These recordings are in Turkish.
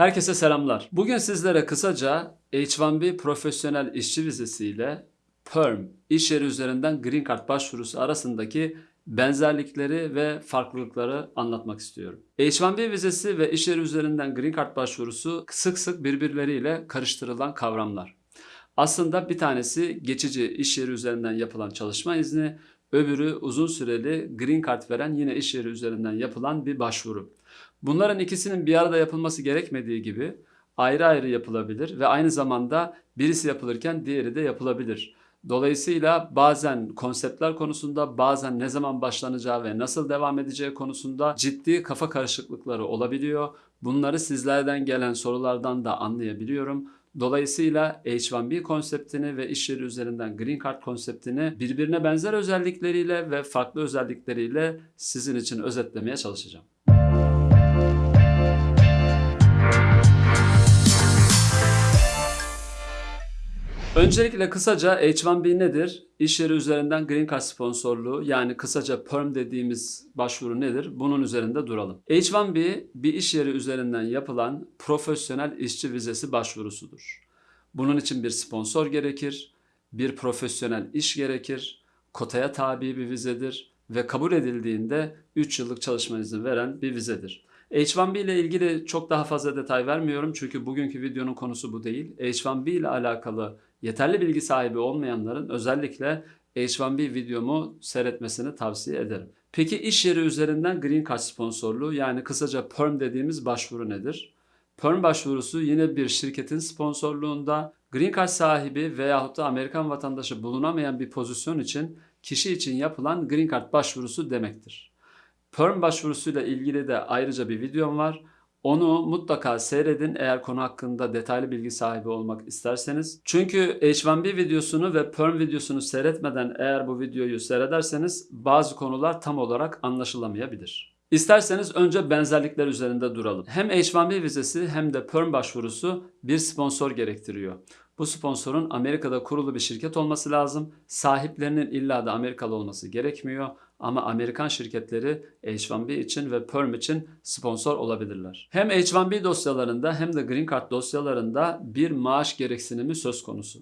Herkese selamlar. Bugün sizlere kısaca H1B profesyonel işçi vizesiyle PERM iş yeri üzerinden Green Card başvurusu arasındaki benzerlikleri ve farklılıkları anlatmak istiyorum. H1B vizesi ve iş yeri üzerinden Green Card başvurusu sık sık birbirleriyle karıştırılan kavramlar. Aslında bir tanesi geçici iş yeri üzerinden yapılan çalışma izni, öbürü uzun süreli Green Card veren yine iş yeri üzerinden yapılan bir başvuru. Bunların ikisinin bir arada yapılması gerekmediği gibi ayrı ayrı yapılabilir ve aynı zamanda birisi yapılırken diğeri de yapılabilir. Dolayısıyla bazen konseptler konusunda bazen ne zaman başlanacağı ve nasıl devam edeceği konusunda ciddi kafa karışıklıkları olabiliyor. Bunları sizlerden gelen sorulardan da anlayabiliyorum. Dolayısıyla H1B konseptini ve iş yeri üzerinden Green Card konseptini birbirine benzer özellikleriyle ve farklı özellikleriyle sizin için özetlemeye çalışacağım. Öncelikle kısaca H1B nedir? İş yeri üzerinden Green Card sponsorluğu yani kısaca PERM dediğimiz başvuru nedir? Bunun üzerinde duralım. H1B bir iş yeri üzerinden yapılan profesyonel işçi vizesi başvurusudur. Bunun için bir sponsor gerekir, bir profesyonel iş gerekir, kotaya tabi bir vizedir ve kabul edildiğinde 3 yıllık çalışma izni veren bir vizedir. H1B ile ilgili çok daha fazla detay vermiyorum çünkü bugünkü videonun konusu bu değil. H1B ile alakalı yeterli bilgi sahibi olmayanların özellikle H1B videomu seyretmesini tavsiye ederim. Peki iş yeri üzerinden Green Card sponsorluğu yani kısaca PERM dediğimiz başvuru nedir? PERM başvurusu yine bir şirketin sponsorluğunda Green Card sahibi veyahut da Amerikan vatandaşı bulunamayan bir pozisyon için kişi için yapılan Green Card başvurusu demektir. PERM başvurusuyla ilgili de ayrıca bir videom var. Onu mutlaka seyredin eğer konu hakkında detaylı bilgi sahibi olmak isterseniz. Çünkü H1B videosunu ve PERM videosunu seyretmeden eğer bu videoyu seyrederseniz bazı konular tam olarak anlaşılamayabilir. İsterseniz önce benzerlikler üzerinde duralım. Hem H1B vizesi hem de PERM başvurusu bir sponsor gerektiriyor. Bu sponsorun Amerika'da kurulu bir şirket olması lazım. Sahiplerinin illa da Amerikalı olması gerekmiyor. Ama Amerikan şirketleri H1B için ve PERM için sponsor olabilirler. Hem H1B dosyalarında hem de Green Card dosyalarında bir maaş gereksinimi söz konusu.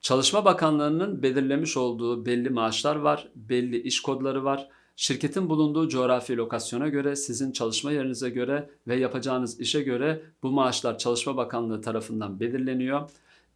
Çalışma Bakanlığı'nın belirlemiş olduğu belli maaşlar var, belli iş kodları var. Şirketin bulunduğu coğrafi lokasyona göre, sizin çalışma yerinize göre ve yapacağınız işe göre bu maaşlar Çalışma Bakanlığı tarafından belirleniyor.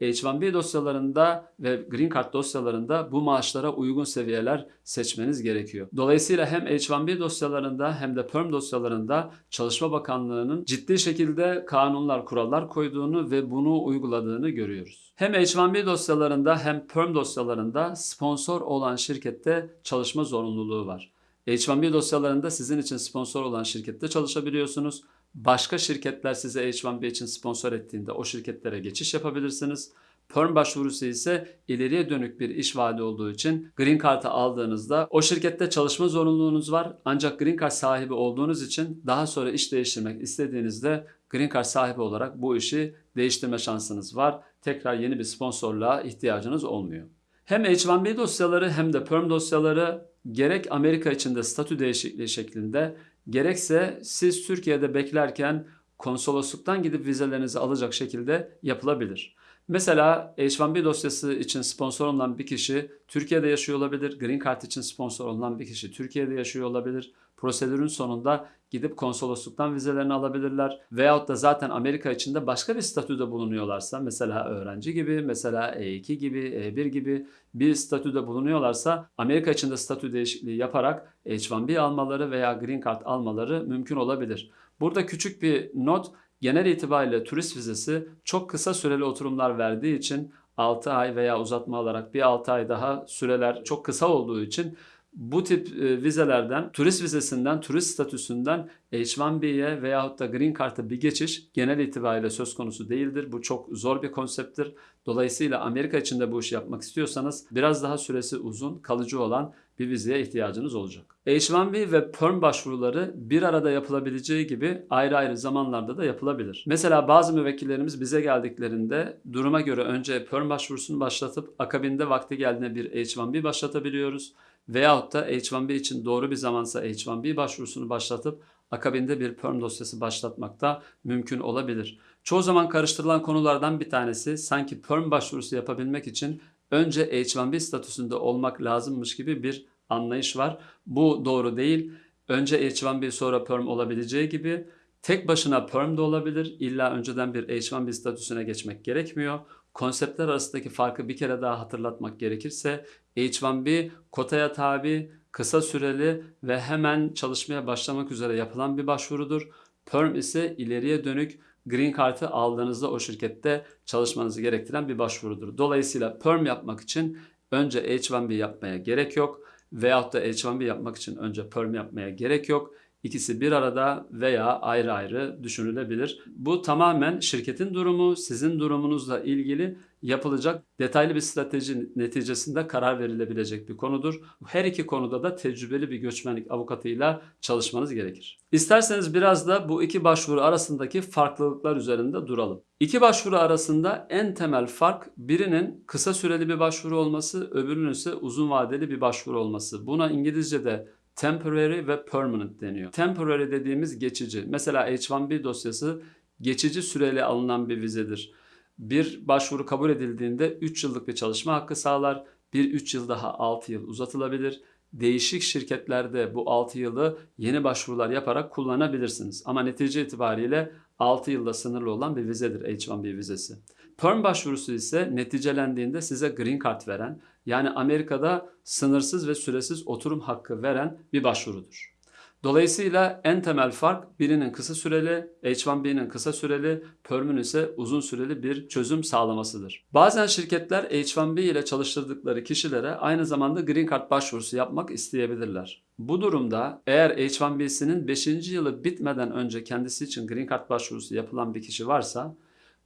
H1B dosyalarında ve Green Card dosyalarında bu maaşlara uygun seviyeler seçmeniz gerekiyor. Dolayısıyla hem H1B dosyalarında hem de PERM dosyalarında Çalışma Bakanlığı'nın ciddi şekilde kanunlar, kurallar koyduğunu ve bunu uyguladığını görüyoruz. Hem H1B dosyalarında hem PERM dosyalarında sponsor olan şirkette çalışma zorunluluğu var. H1B dosyalarında sizin için sponsor olan şirkette çalışabiliyorsunuz. Başka şirketler size H1B için sponsor ettiğinde o şirketlere geçiş yapabilirsiniz. Perm başvurusu ise ileriye dönük bir iş vaadi olduğu için Green Card'ı aldığınızda o şirkette çalışma zorunluluğunuz var. Ancak Green Card sahibi olduğunuz için daha sonra iş değiştirmek istediğinizde Green Card sahibi olarak bu işi değiştirme şansınız var. Tekrar yeni bir sponsorluğa ihtiyacınız olmuyor. Hem H1B dosyaları hem de Perm dosyaları gerek Amerika içinde statü değişikliği şeklinde gerekse siz Türkiye'de beklerken konsolosluktan gidip vizelerinizi alacak şekilde yapılabilir. Mesela H1B dosyası için sponsor olan bir kişi Türkiye'de yaşıyor olabilir. Green Card için sponsor olan bir kişi Türkiye'de yaşıyor olabilir. Prosedürün sonunda gidip konsolosluktan vizelerini alabilirler. Veyahut da zaten Amerika içinde başka bir statüde bulunuyorlarsa mesela öğrenci gibi, mesela E2 gibi, E1 gibi bir statüde bulunuyorlarsa Amerika içinde statü değişikliği yaparak H1B almaları veya Green Card almaları mümkün olabilir. Burada küçük bir not genel itibariyle turist vizesi çok kısa süreli oturumlar verdiği için 6 ay veya uzatma alarak bir 6 ay daha süreler çok kısa olduğu için bu tip e, vizelerden, turist vizesinden, turist statüsünden H1B'ye veyahut da Green Card'a bir geçiş genel itibariyle söz konusu değildir. Bu çok zor bir konsepttir. Dolayısıyla Amerika içinde bu işi yapmak istiyorsanız biraz daha süresi uzun, kalıcı olan bir vizeye ihtiyacınız olacak. H1B ve PERM başvuruları bir arada yapılabileceği gibi ayrı ayrı zamanlarda da yapılabilir. Mesela bazı müvekkillerimiz bize geldiklerinde duruma göre önce PERM başvurusunu başlatıp akabinde vakti geldiğinde bir H1B başlatabiliyoruz. Veyahut da H1B için doğru bir zamansa H1B başvurusunu başlatıp akabinde bir perm dosyası başlatmak da mümkün olabilir. Çoğu zaman karıştırılan konulardan bir tanesi sanki perm başvurusu yapabilmek için önce H1B statüsünde olmak lazımmış gibi bir anlayış var. Bu doğru değil. Önce H1B sonra perm olabileceği gibi tek başına perm de olabilir. İlla önceden bir H1B statüsüne geçmek gerekmiyor. Konseptler arasındaki farkı bir kere daha hatırlatmak gerekirse H1B kotaya tabi, kısa süreli ve hemen çalışmaya başlamak üzere yapılan bir başvurudur. Perm ise ileriye dönük Green Card'ı aldığınızda o şirkette çalışmanızı gerektiren bir başvurudur. Dolayısıyla Perm yapmak için önce H1B yapmaya gerek yok veyahut da H1B yapmak için önce Perm yapmaya gerek yok. İkisi bir arada veya ayrı ayrı düşünülebilir. Bu tamamen şirketin durumu, sizin durumunuzla ilgili yapılacak detaylı bir strateji neticesinde karar verilebilecek bir konudur. Her iki konuda da tecrübeli bir göçmenlik avukatıyla çalışmanız gerekir. İsterseniz biraz da bu iki başvuru arasındaki farklılıklar üzerinde duralım. İki başvuru arasında en temel fark birinin kısa süreli bir başvuru olması, öbürünün ise uzun vadeli bir başvuru olması. Buna İngilizce'de temporary ve permanent deniyor. Temporary dediğimiz geçici. Mesela H1B dosyası geçici süreli alınan bir vizedir. Bir başvuru kabul edildiğinde 3 yıllık bir çalışma hakkı sağlar. Bir 3 yıl daha 6 yıl uzatılabilir. Değişik şirketlerde bu 6 yılı yeni başvurular yaparak kullanabilirsiniz. Ama netice itibariyle 6 yılda sınırlı olan bir vizedir H1B vizesi. Perm başvurusu ise neticelendiğinde size green card veren yani Amerika'da sınırsız ve süresiz oturum hakkı veren bir başvurudur. Dolayısıyla en temel fark birinin kısa süreli, H1B'nin kısa süreli, Perm'ün ise uzun süreli bir çözüm sağlamasıdır. Bazen şirketler H1B ile çalıştırdıkları kişilere aynı zamanda Green Card başvurusu yapmak isteyebilirler. Bu durumda eğer H1B'sinin 5. yılı bitmeden önce kendisi için Green Card başvurusu yapılan bir kişi varsa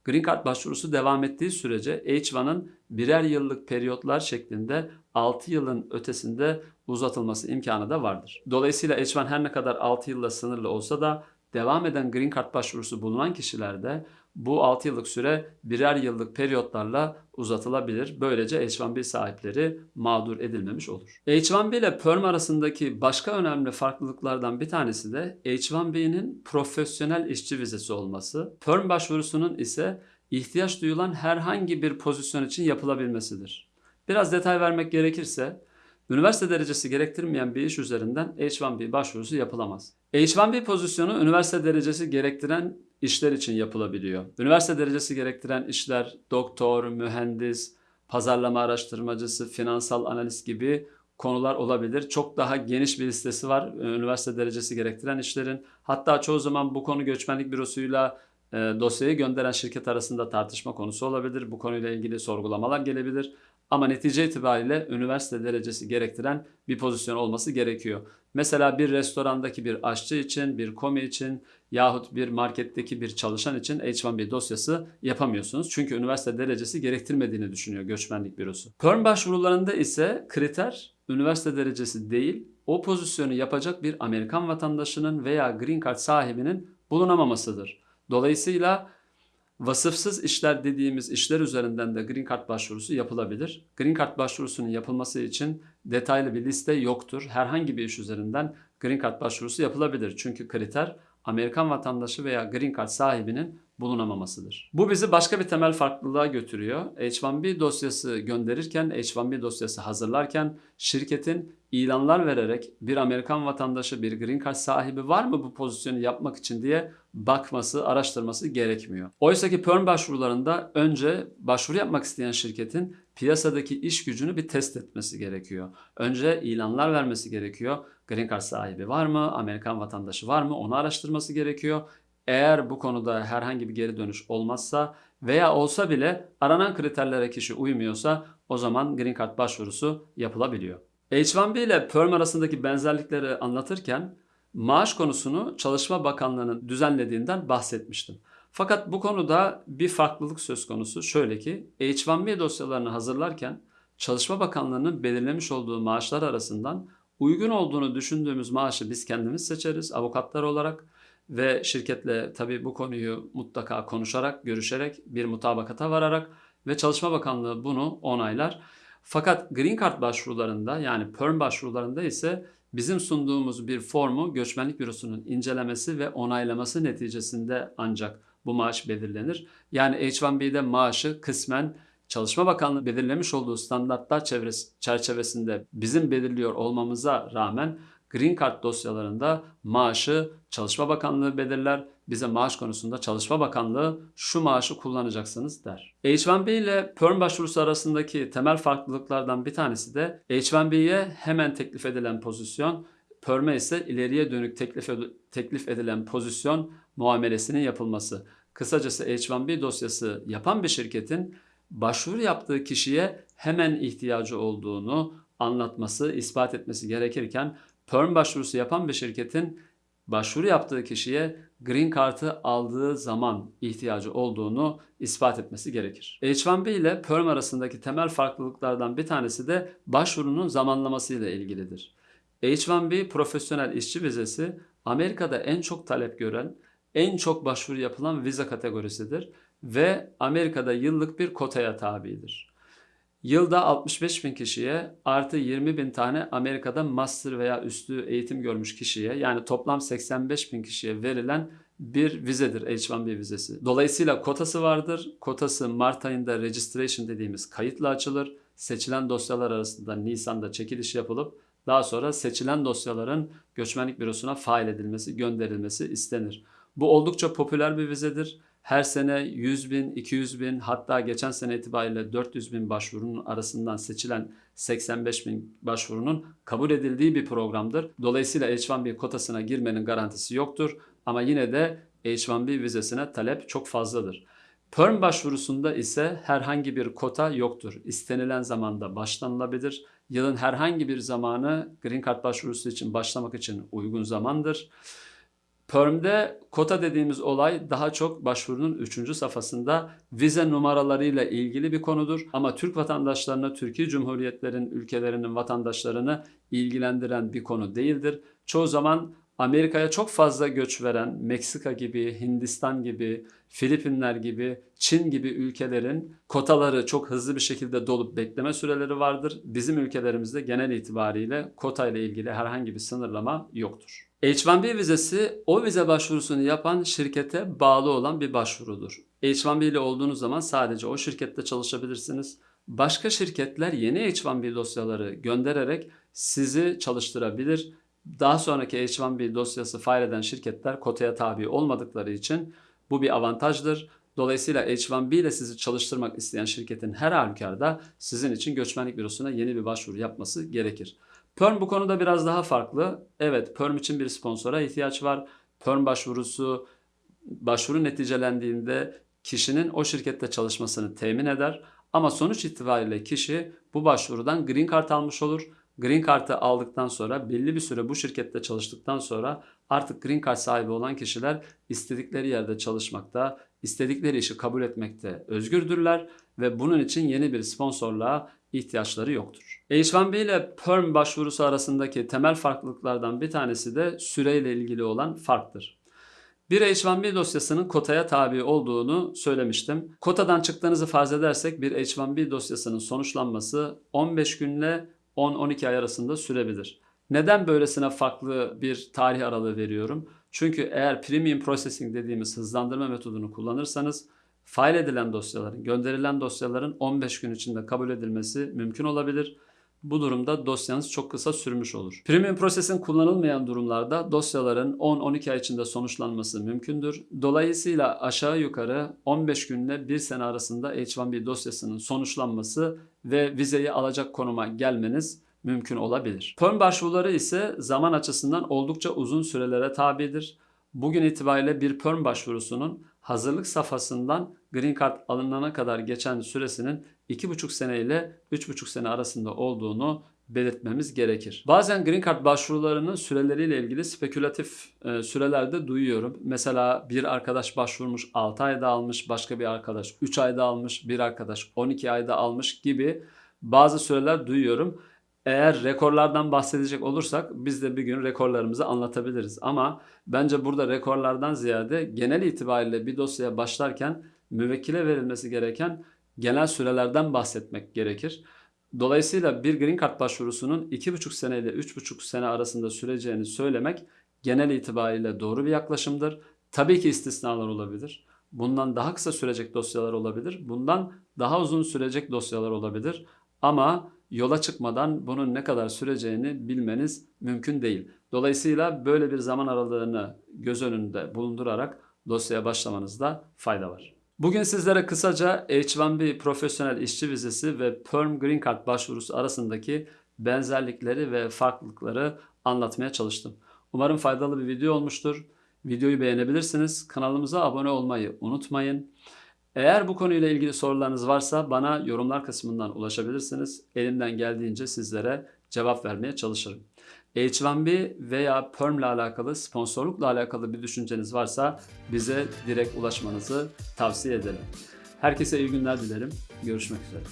Green Card başvurusu devam ettiği sürece H1'ın birer yıllık periyotlar şeklinde 6 yılın ötesinde uzatılması imkanı da vardır. Dolayısıyla H1 her ne kadar 6 yılla sınırlı olsa da devam eden Green Card başvurusu bulunan kişilerde bu 6 yıllık süre birer yıllık periyotlarla uzatılabilir. Böylece H1B sahipleri mağdur edilmemiş olur. H1B ile Perm arasındaki başka önemli farklılıklardan bir tanesi de H1B'nin profesyonel işçi vizesi olması. Perm başvurusunun ise ihtiyaç duyulan herhangi bir pozisyon için yapılabilmesidir. Biraz detay vermek gerekirse Üniversite derecesi gerektirmeyen bir iş üzerinden H1B başvurusu yapılamaz. H1B pozisyonu üniversite derecesi gerektiren işler için yapılabiliyor. Üniversite derecesi gerektiren işler doktor, mühendis, pazarlama araştırmacısı, finansal analist gibi konular olabilir. Çok daha geniş bir listesi var üniversite derecesi gerektiren işlerin. Hatta çoğu zaman bu konu göçmenlik bürosuyla e, dosyayı gönderen şirket arasında tartışma konusu olabilir. Bu konuyla ilgili sorgulamalar gelebilir. Ama netice itibariyle üniversite derecesi gerektiren bir pozisyon olması gerekiyor. Mesela bir restorandaki bir aşçı için, bir komi için yahut bir marketteki bir çalışan için H1B dosyası yapamıyorsunuz. Çünkü üniversite derecesi gerektirmediğini düşünüyor göçmenlik bürosu. Perm başvurularında ise kriter üniversite derecesi değil, o pozisyonu yapacak bir Amerikan vatandaşının veya green card sahibinin bulunamamasıdır. Dolayısıyla Vasıfsız işler dediğimiz işler üzerinden de Green Card başvurusu yapılabilir. Green Card başvurusunun yapılması için detaylı bir liste yoktur. Herhangi bir iş üzerinden Green Card başvurusu yapılabilir. Çünkü kriter Amerikan vatandaşı veya Green Card sahibinin bulunamamasıdır. Bu bizi başka bir temel farklılığa götürüyor. H1B dosyası gönderirken, H1B dosyası hazırlarken şirketin ilanlar vererek bir Amerikan vatandaşı, bir green card sahibi var mı bu pozisyonu yapmak için diye bakması, araştırması gerekmiyor. Oysa ki perm başvurularında önce başvuru yapmak isteyen şirketin piyasadaki iş gücünü bir test etmesi gerekiyor. Önce ilanlar vermesi gerekiyor. Green card sahibi var mı? Amerikan vatandaşı var mı? Onu araştırması gerekiyor. Eğer bu konuda herhangi bir geri dönüş olmazsa veya olsa bile aranan kriterlere kişi uymuyorsa o zaman Green Card başvurusu yapılabiliyor. H1B ile Perm arasındaki benzerlikleri anlatırken maaş konusunu Çalışma Bakanlığı'nın düzenlediğinden bahsetmiştim. Fakat bu konuda bir farklılık söz konusu. Şöyle ki H1B dosyalarını hazırlarken Çalışma Bakanlığı'nın belirlemiş olduğu maaşlar arasından uygun olduğunu düşündüğümüz maaşı biz kendimiz seçeriz avukatlar olarak ve şirketle tabii bu konuyu mutlaka konuşarak, görüşerek bir mutabakata vararak ve Çalışma Bakanlığı bunu onaylar. Fakat Green Card başvurularında yani Perm başvurularında ise bizim sunduğumuz bir formu göçmenlik bürosunun incelemesi ve onaylaması neticesinde ancak bu maaş belirlenir. Yani H1B'de maaşı kısmen Çalışma Bakanlığı belirlemiş olduğu standartlar çerçevesinde bizim belirliyor olmamıza rağmen Green Card dosyalarında maaşı Çalışma Bakanlığı belirler. Bize maaş konusunda Çalışma Bakanlığı şu maaşı kullanacaksınız der. H1B ile PERM başvurusu arasındaki temel farklılıklardan bir tanesi de H1B'ye hemen teklif edilen pozisyon, PERM'e ise ileriye dönük teklif, teklif edilen pozisyon muamelesinin yapılması. Kısacası H1B dosyası yapan bir şirketin başvuru yaptığı kişiye hemen ihtiyacı olduğunu anlatması, ispat etmesi gerekirken perm başvurusu yapan bir şirketin başvuru yaptığı kişiye green card'ı aldığı zaman ihtiyacı olduğunu ispat etmesi gerekir. H1B ile perm arasındaki temel farklılıklardan bir tanesi de başvurunun zamanlaması ile ilgilidir. H1B profesyonel işçi vizesi Amerika'da en çok talep gören, en çok başvuru yapılan vize kategorisidir ve Amerika'da yıllık bir kotaya tabidir. Yılda 65 bin kişiye artı 20 bin tane Amerika'da master veya üstü eğitim görmüş kişiye yani toplam 85 bin kişiye verilen bir vizedir H1B vizesi. Dolayısıyla kotası vardır. Kotası Mart ayında registration dediğimiz kayıtla açılır. Seçilen dosyalar arasında Nisan'da çekiliş yapılıp daha sonra seçilen dosyaların göçmenlik bürosuna fail edilmesi, gönderilmesi istenir. Bu oldukça popüler bir vizedir. Her sene 100 bin, 200 bin hatta geçen sene itibariyle 400 bin başvurunun arasından seçilen 85 bin başvurunun kabul edildiği bir programdır. Dolayısıyla H1B kotasına girmenin garantisi yoktur ama yine de H1B vizesine talep çok fazladır. Perm başvurusunda ise herhangi bir kota yoktur. İstenilen zamanda başlanılabilir. Yılın herhangi bir zamanı Green Card başvurusu için başlamak için uygun zamandır. Perm'de kota dediğimiz olay daha çok başvurunun 3. safhasında vize numaralarıyla ilgili bir konudur. Ama Türk vatandaşlarına, Türkiye Cumhuriyetlerin ülkelerinin vatandaşlarını ilgilendiren bir konu değildir. Çoğu zaman Amerika'ya çok fazla göç veren Meksika gibi, Hindistan gibi, Filipinler gibi, Çin gibi ülkelerin kotaları çok hızlı bir şekilde dolup bekleme süreleri vardır. Bizim ülkelerimizde genel itibariyle kota ile ilgili herhangi bir sınırlama yoktur. H1B vizesi o vize başvurusunu yapan şirkete bağlı olan bir başvurudur. H1B ile olduğunuz zaman sadece o şirkette çalışabilirsiniz. Başka şirketler yeni H1B dosyaları göndererek sizi çalıştırabilir. Daha sonraki H1B dosyası file eden şirketler kotaya tabi olmadıkları için bu bir avantajdır. Dolayısıyla H1B ile sizi çalıştırmak isteyen şirketin her halükarda sizin için göçmenlik bürosuna yeni bir başvuru yapması gerekir. Perm bu konuda biraz daha farklı. Evet Perm için bir sponsora ihtiyaç var. Perm başvurusu başvuru neticelendiğinde kişinin o şirkette çalışmasını temin eder. Ama sonuç itibariyle kişi bu başvurudan green card almış olur. Green Card'ı aldıktan sonra belli bir süre bu şirkette çalıştıktan sonra artık Green Card sahibi olan kişiler istedikleri yerde çalışmakta, istedikleri işi kabul etmekte özgürdürler ve bunun için yeni bir sponsorluğa ihtiyaçları yoktur. H1B ile PERM başvurusu arasındaki temel farklılıklardan bir tanesi de süreyle ilgili olan farktır. Bir H1B dosyasının kotaya tabi olduğunu söylemiştim. Kotadan çıktığınızı farz edersek bir H1B dosyasının sonuçlanması 15 günle 10-12 ay arasında sürebilir. Neden böylesine farklı bir tarih aralığı veriyorum? Çünkü eğer premium processing dediğimiz hızlandırma metodunu kullanırsanız fail edilen dosyaların, gönderilen dosyaların 15 gün içinde kabul edilmesi mümkün olabilir. Bu durumda dosyanız çok kısa sürmüş olur. Premium Processing kullanılmayan durumlarda dosyaların 10-12 ay içinde sonuçlanması mümkündür. Dolayısıyla aşağı yukarı 15 günle 1 sene arasında H1B dosyasının sonuçlanması ve vizeyi alacak konuma gelmeniz mümkün olabilir. Perm başvuruları ise zaman açısından oldukça uzun sürelere tabidir. Bugün itibariyle bir perm başvurusunun hazırlık safhasından Green Card alınana kadar geçen süresinin 2,5 sene ile 3,5 sene arasında olduğunu belirtmemiz gerekir. Bazen Green Card başvurularının süreleriyle ilgili spekülatif e, sürelerde duyuyorum. Mesela bir arkadaş başvurmuş 6 ayda almış, başka bir arkadaş 3 ayda almış, bir arkadaş 12 ayda almış gibi bazı süreler duyuyorum. Eğer rekorlardan bahsedecek olursak biz de bir gün rekorlarımızı anlatabiliriz. Ama bence burada rekorlardan ziyade genel itibariyle bir dosyaya başlarken müvekkile verilmesi gereken genel sürelerden bahsetmek gerekir. Dolayısıyla bir Green Card başvurusunun 2,5 sene ile 3,5 sene arasında süreceğini söylemek genel itibariyle doğru bir yaklaşımdır. Tabii ki istisnalar olabilir. Bundan daha kısa sürecek dosyalar olabilir. Bundan daha uzun sürecek dosyalar olabilir. Ama yola çıkmadan bunun ne kadar süreceğini bilmeniz mümkün değil. Dolayısıyla böyle bir zaman aralığını göz önünde bulundurarak dosyaya başlamanızda fayda var. Bugün sizlere kısaca H-1B profesyonel işçi vizesi ve Perm Green Card başvurusu arasındaki benzerlikleri ve farklılıkları anlatmaya çalıştım. Umarım faydalı bir video olmuştur. Videoyu beğenebilirsiniz. Kanalımıza abone olmayı unutmayın. Eğer bu konuyla ilgili sorularınız varsa bana yorumlar kısmından ulaşabilirsiniz. Elimden geldiğince sizlere cevap vermeye çalışırım. H1B veya Perm ile alakalı, sponsorlukla alakalı bir düşünceniz varsa bize direkt ulaşmanızı tavsiye ederim. Herkese iyi günler dilerim. Görüşmek üzere.